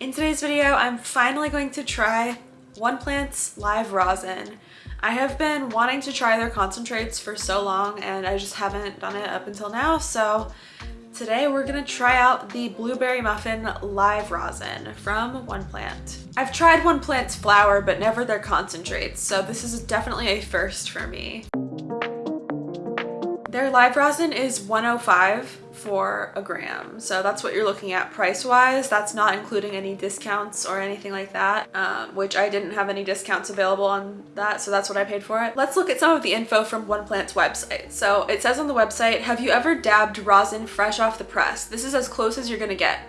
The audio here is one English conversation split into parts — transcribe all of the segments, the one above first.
In today's video, I'm finally going to try One Plant's Live Rosin. I have been wanting to try their concentrates for so long and I just haven't done it up until now, so today we're gonna try out the Blueberry Muffin Live Rosin from One Plant. I've tried One Plant's flower, but never their concentrates, so this is definitely a first for me. Their live rosin is 105 for a gram. So that's what you're looking at price wise. That's not including any discounts or anything like that, um, which I didn't have any discounts available on that. So that's what I paid for it. Let's look at some of the info from One Plant's website. So it says on the website, have you ever dabbed rosin fresh off the press? This is as close as you're gonna get.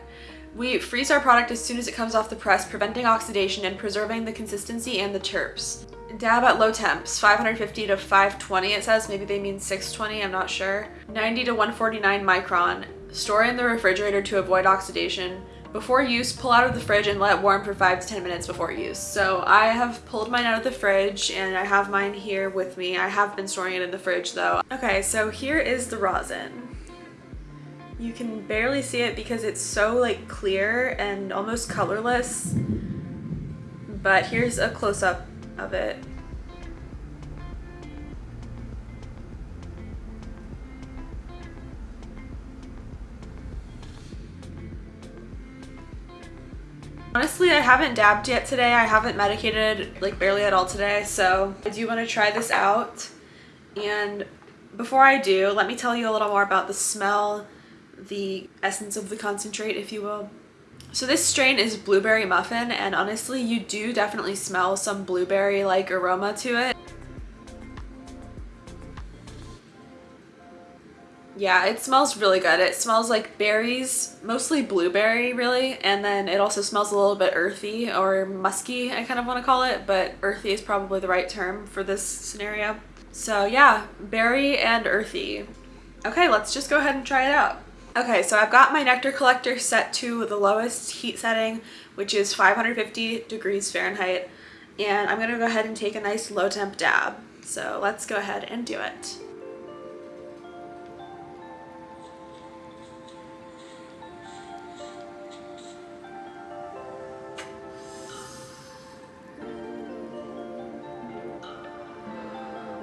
We freeze our product as soon as it comes off the press, preventing oxidation and preserving the consistency and the terps. Dab at low temps, 550 to 520 it says, maybe they mean 620, I'm not sure. 90 to 149 micron. Store in the refrigerator to avoid oxidation. Before use, pull out of the fridge and let warm for 5 to 10 minutes before use. So I have pulled mine out of the fridge and I have mine here with me. I have been storing it in the fridge though. Okay, so here is the rosin. You can barely see it because it's so like clear and almost colorless. But here's a close-up of it. Honestly, I haven't dabbed yet today. I haven't medicated like barely at all today. So I do want to try this out. And before I do, let me tell you a little more about the smell, the essence of the concentrate, if you will. So this strain is Blueberry Muffin and honestly you do definitely smell some blueberry like aroma to it. Yeah, it smells really good. It smells like berries, mostly blueberry really, and then it also smells a little bit earthy or musky, I kind of want to call it, but earthy is probably the right term for this scenario. So yeah, berry and earthy. Okay, let's just go ahead and try it out. Okay, so I've got my nectar collector set to the lowest heat setting, which is 550 degrees Fahrenheit. And I'm gonna go ahead and take a nice low temp dab. So let's go ahead and do it.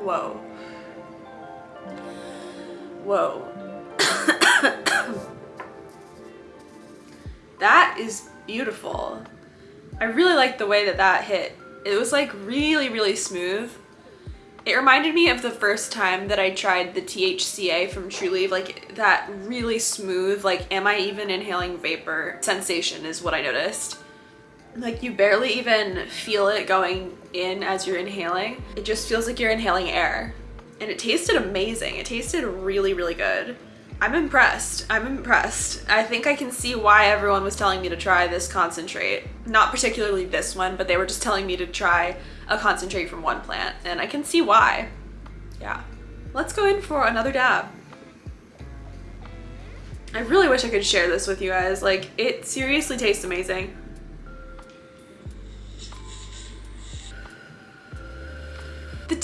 Whoa. Whoa. that is beautiful. I really like the way that that hit. It was like really, really smooth. It reminded me of the first time that I tried the THCA from Trulieve, like that really smooth, like am I even inhaling vapor sensation is what I noticed. Like you barely even feel it going in as you're inhaling. It just feels like you're inhaling air. And it tasted amazing. It tasted really, really good. I'm impressed. I'm impressed. I think I can see why everyone was telling me to try this concentrate. Not particularly this one, but they were just telling me to try a concentrate from one plant, and I can see why. Yeah. Let's go in for another dab. I really wish I could share this with you guys. Like, it seriously tastes amazing.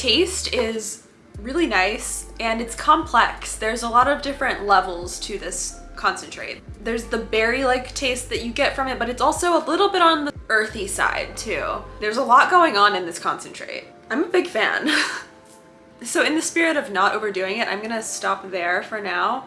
Taste is really nice and it's complex. There's a lot of different levels to this concentrate. There's the berry-like taste that you get from it, but it's also a little bit on the earthy side too. There's a lot going on in this concentrate. I'm a big fan. so in the spirit of not overdoing it, I'm gonna stop there for now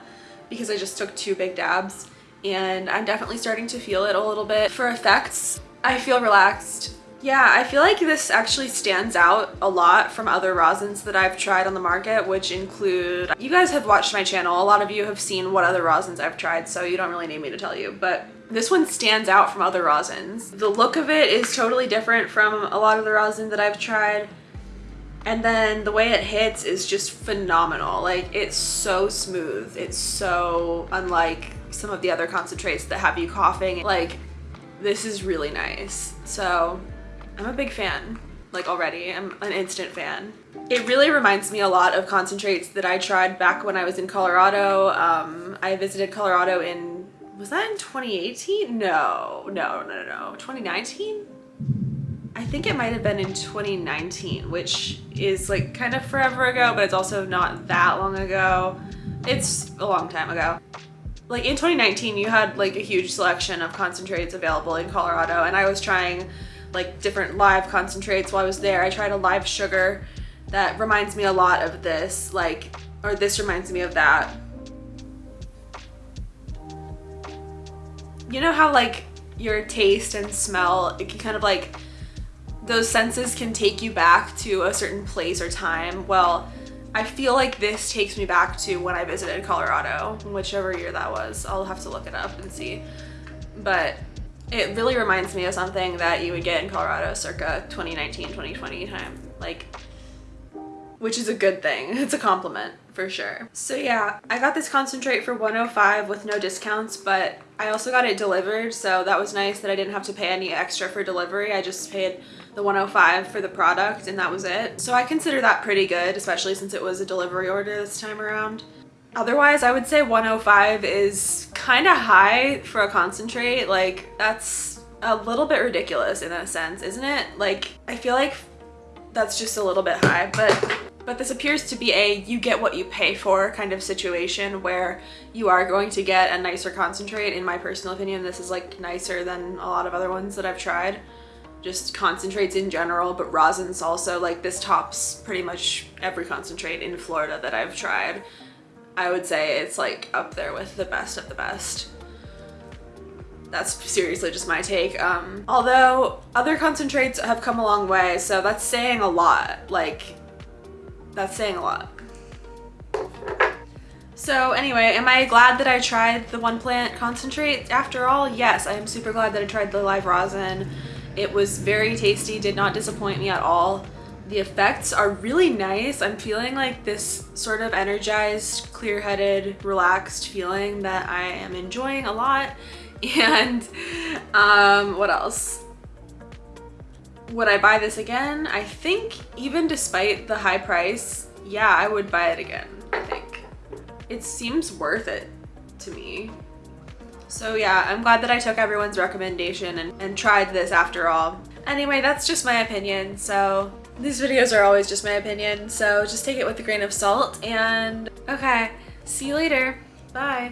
because I just took two big dabs and I'm definitely starting to feel it a little bit. For effects, I feel relaxed yeah, I feel like this actually stands out a lot from other rosins that I've tried on the market, which include, you guys have watched my channel, a lot of you have seen what other rosins I've tried, so you don't really need me to tell you, but this one stands out from other rosins. The look of it is totally different from a lot of the rosin that I've tried. And then the way it hits is just phenomenal. Like it's so smooth. It's so unlike some of the other concentrates that have you coughing. Like this is really nice. So I'm a big fan, like already. I'm an instant fan. It really reminds me a lot of concentrates that I tried back when I was in Colorado. Um, I visited Colorado in, was that in 2018? No, no, no, no, no, 2019? I think it might have been in 2019, which is like kind of forever ago, but it's also not that long ago. It's a long time ago. like in 2019 you had like a huge selection of concentrates available in Colorado and I was trying like different live concentrates while I was there. I tried a live sugar that reminds me a lot of this like or this reminds me of that. You know how like your taste and smell it can kind of like those senses can take you back to a certain place or time. Well, I feel like this takes me back to when I visited Colorado, whichever year that was. I'll have to look it up and see. But it really reminds me of something that you would get in Colorado circa 2019, 2020 time. Like, which is a good thing. It's a compliment for sure. So yeah, I got this concentrate for 105 with no discounts, but I also got it delivered. So that was nice that I didn't have to pay any extra for delivery. I just paid the 105 for the product and that was it. So I consider that pretty good, especially since it was a delivery order this time around. Otherwise, I would say 105 is kind of high for a concentrate. Like that's a little bit ridiculous in a sense, isn't it? Like I feel like that's just a little bit high, but but this appears to be a you get what you pay for kind of situation where you are going to get a nicer concentrate. In my personal opinion, this is like nicer than a lot of other ones that I've tried just concentrates in general, but rosins also, like this tops pretty much every concentrate in Florida that I've tried. I would say it's like up there with the best of the best. That's seriously just my take. Um, although other concentrates have come a long way, so that's saying a lot. Like, that's saying a lot. So anyway, am I glad that I tried the one plant concentrate after all? Yes, I am super glad that I tried the live rosin. It was very tasty, did not disappoint me at all. The effects are really nice. I'm feeling like this sort of energized, clear-headed, relaxed feeling that I am enjoying a lot. And um, what else? Would I buy this again? I think even despite the high price, yeah, I would buy it again, I think. It seems worth it to me. So yeah, I'm glad that I took everyone's recommendation and, and tried this after all. Anyway, that's just my opinion, so these videos are always just my opinion, so just take it with a grain of salt and okay, see you later. Bye.